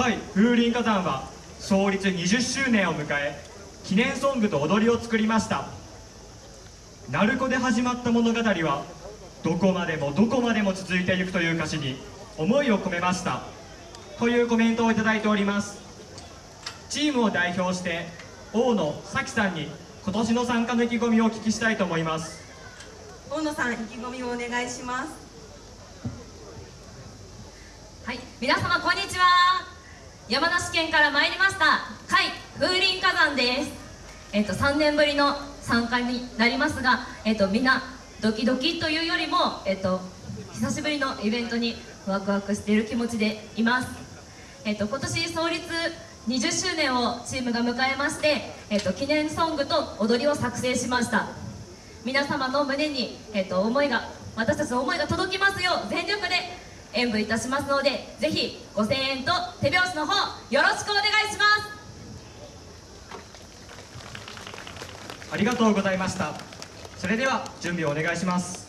甲斐風林火山は創立20周年を迎え記念ソングと踊りを作りました。鳴子で始まった物語はどこまでもどこまでも続いていくという歌詞に思いを込めました。というコメントをいただいております。チームを代表して大野咲さんに今年の参加の意気込みをお聞きしたいと思います。大野さん意気込みをお願いします。はい。皆様こんにちは山梨県から参りました甲斐風林火山です。えっ、と3年ぶりの参加になりますがえっ、とみんなドキドキというよりもえっ、と久しぶりのイベントにワクワクしている気持ちでいます。えっ、と今年創立20周年をチームが迎えまして、えっと、記念ソングと踊りを作成しました。皆様の胸に、えっと、思いが私たちの思いが届きますよう全力で演舞いたしますのでぜひご声援と手拍子の方よろしくお願いします。ありがとうございました。それでは準備をお願いします。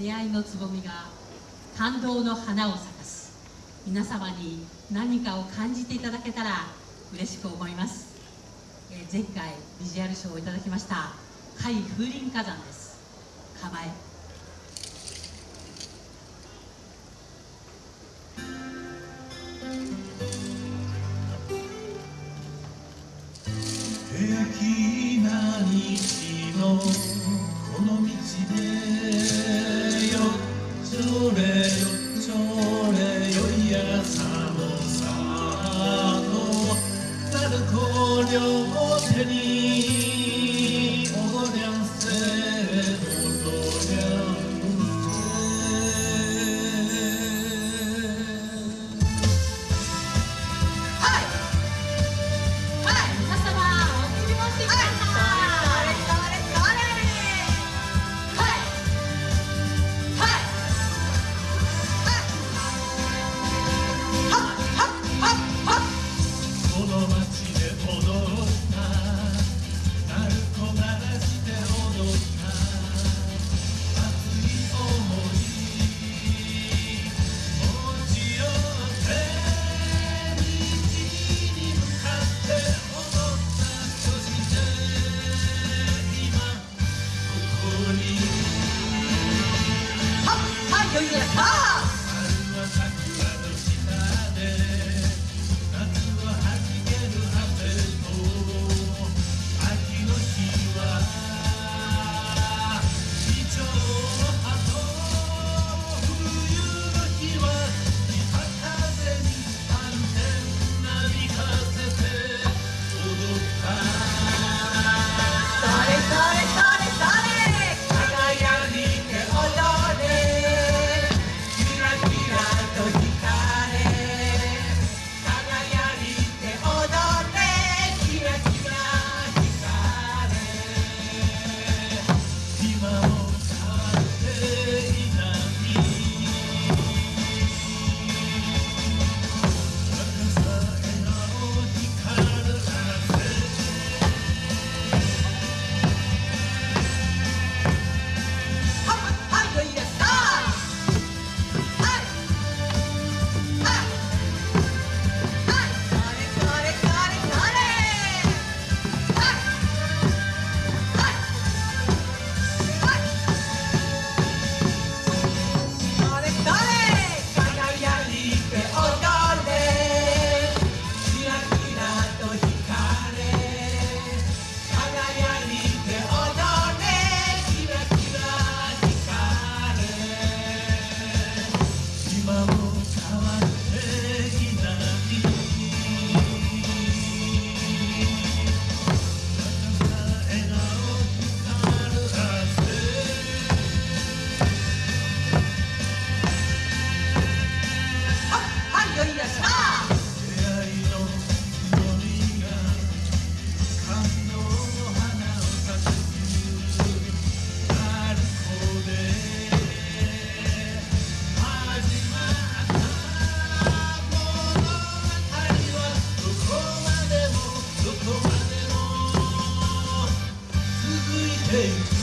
出会いのつぼみが感動の花を咲かす。皆様に何かを感じていただけたら嬉しく思います、えー前回ビジュアル賞をいただきました甲斐風林火山です。構え there. things